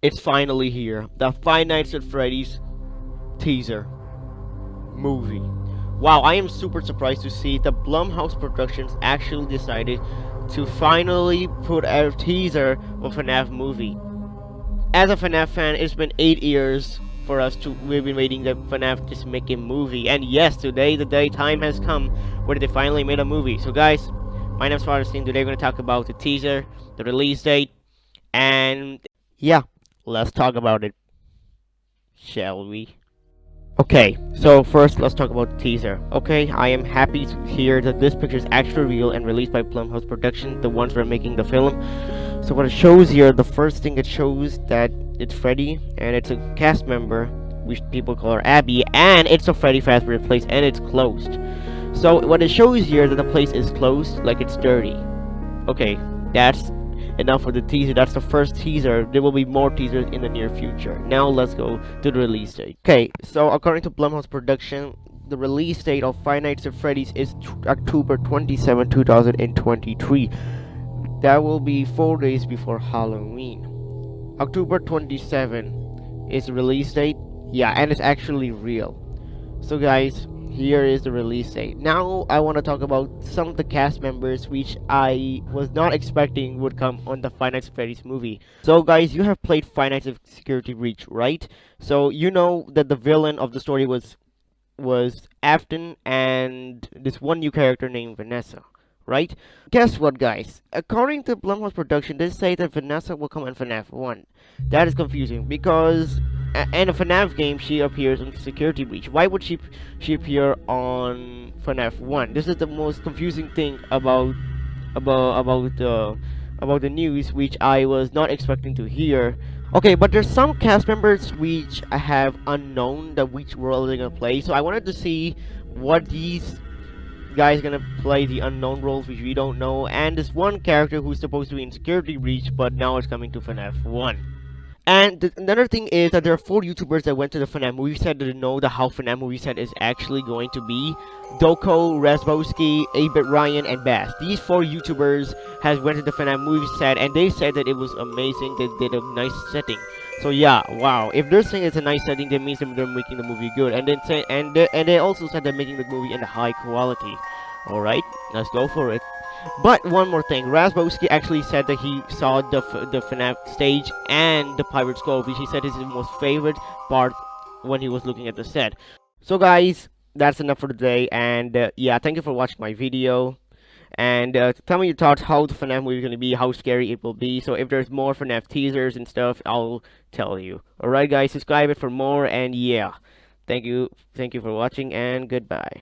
It's finally here. The Five Nights at Freddy's teaser movie. Wow, I am super surprised to see the Blumhouse Productions actually decided to finally put out a teaser of FNAF movie. As a FNAF fan, it's been 8 years for us to we've been waiting that FNAF just make a movie. And yes, today the day time has come where they finally made a movie. So guys, my name is Father Sting. Today we're gonna talk about the teaser, the release date, and yeah, let's talk about it. Shall we? Okay, so first let's talk about the teaser. Okay, I am happy to hear that this picture is actually real and released by Blumhouse Production, the ones who are making the film. So what it shows here, the first thing it shows that it's Freddy and it's a cast member, which people call her Abby, and it's a Freddy Fazbear place and it's closed. So what it shows here that the place is closed, like it's dirty. Okay, that's enough for the teaser. That's the first teaser. There will be more teasers in the near future. Now let's go to the release date. Okay, so according to Blumhouse Production, the release date of Five Nights at Freddy's is October 27, 2023. That will be four days before Halloween. October 27 is the release date. Yeah, and it's actually real. So guys, here is the release date. Now I want to talk about some of the cast members which I was not expecting would come on the Five Nights at Freddy's movie. So guys, you have played Five Nights at Security Breach, right? So you know that the villain of the story was was Afton and this one new character named Vanessa right? Guess what, guys? According to Blumhouse Production, they say that Vanessa will come in FNAF 1. That is confusing, because in a FNAF game, she appears on Security Breach. Why would she she appear on FNAF 1? This is the most confusing thing about about about the about the news, which I was not expecting to hear. Okay, but there's some cast members which I have unknown that which role they're gonna play. So I wanted to see what these guys gonna play the unknown roles which we don't know and this one character who's supposed to be in security breach but now it's coming to FNAF 1 and th another thing is that there are four YouTubers that went to the FNAF movie set that know the how FNAF movie set is actually going to be. Dawko, Razzbowski, 8-Bit Ryan, and Bass. These four YouTubers has went to the FNAF movie set and they said that it was amazing. They did a nice setting. So yeah, wow. If they're saying it's a nice setting, that means they're making the movie good. And then say and they, and they also said they're making the movie in a high quality. All right, let's go for it. But one more thing, Razzbowski actually said that he saw the the FNAF stage and the Pirate Skull, which he said is his most favorite part when he was looking at the set. So guys, that's enough for today, and uh, yeah, thank you for watching my video and uh, tell me your thoughts how the FNAF movie is going to be, how scary it will be. So if there's more FNAF teasers and stuff, I'll tell you. Alright guys, subscribe it for more, and yeah. Thank you, thank you for watching, and goodbye.